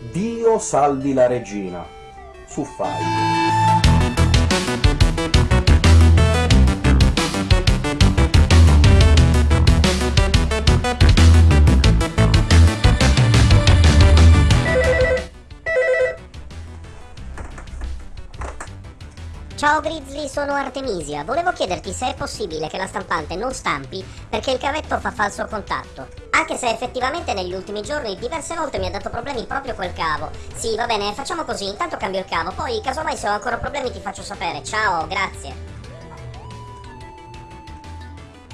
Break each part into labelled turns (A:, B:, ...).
A: Dio salvi la regina, su Five.
B: Ciao Grizzly, sono Artemisia. Volevo chiederti se è possibile che la stampante non stampi perché il cavetto fa falso contatto. Anche se effettivamente negli ultimi giorni diverse volte mi ha dato problemi proprio quel cavo. Sì, va bene, facciamo così, intanto cambio il cavo, poi casomai se ho ancora problemi ti faccio sapere. Ciao, grazie.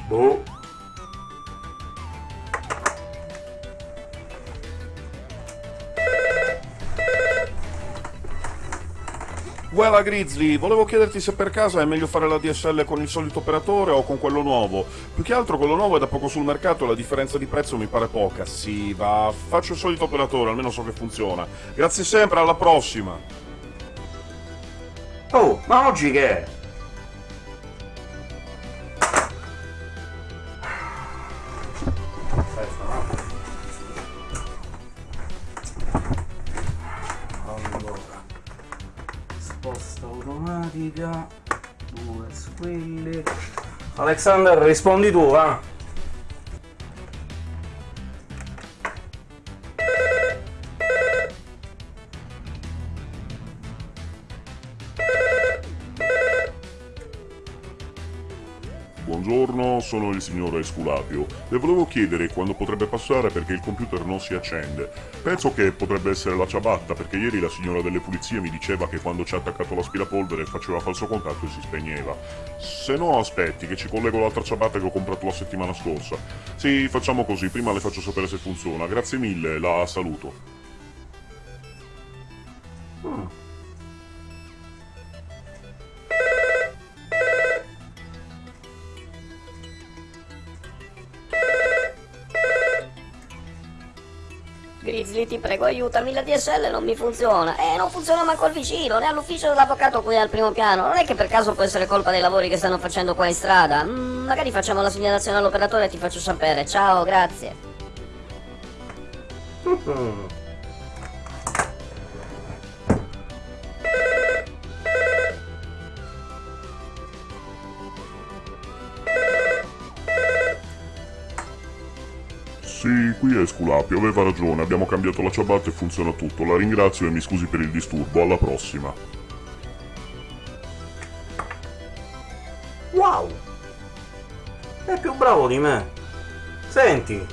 A: Boh.
C: Guarda Grizzly, volevo chiederti se per caso è meglio fare la DSL con il solito operatore o con quello nuovo. Più che altro quello nuovo è da poco sul mercato e la differenza di prezzo mi pare poca. Sì, va, faccio il solito operatore, almeno so che funziona. Grazie sempre, alla prossima!
A: Oh, ma oggi che è? Automatica, due squilli. Alexander, rispondi tu, va?
C: Buongiorno, sono il signor Esculapio. Le volevo chiedere quando potrebbe passare perché il computer non si accende. Penso che potrebbe essere la ciabatta, perché ieri la signora delle pulizie mi diceva che quando ci ha attaccato l'aspirapolvere faceva falso contatto e si spegneva. Se no, aspetti, che ci collego l'altra ciabatta che ho comprato la settimana scorsa. Sì, facciamo così, prima le faccio sapere se funziona. Grazie mille, la saluto.
D: Grizzly, ti prego, aiutami, la DSL non mi funziona. E non funziona manco il vicino, né all'ufficio dell'avvocato qui al primo piano. Non è che per caso può essere colpa dei lavori che stanno facendo qua in strada. Mm, magari facciamo la segnalazione all'operatore e ti faccio sapere. Ciao, grazie.
C: Sì, qui è Esculapio, aveva ragione, abbiamo cambiato la ciabatta e funziona tutto. La ringrazio e mi scusi per il disturbo, alla prossima.
A: Wow! È più bravo di me. Senti,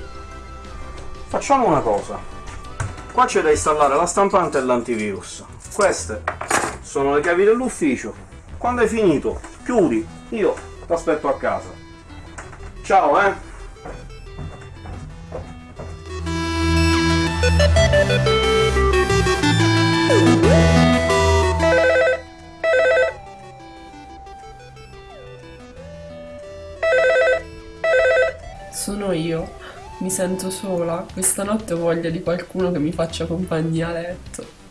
A: facciamo una cosa. Qua c'è da installare la stampante e l'antivirus. Queste sono le chiavi dell'ufficio. Quando hai finito, chiudi. Io ti aspetto a casa. Ciao, eh!
E: Sono io. Mi sento sola. Questa notte ho voglia di qualcuno che mi faccia compagnia a letto.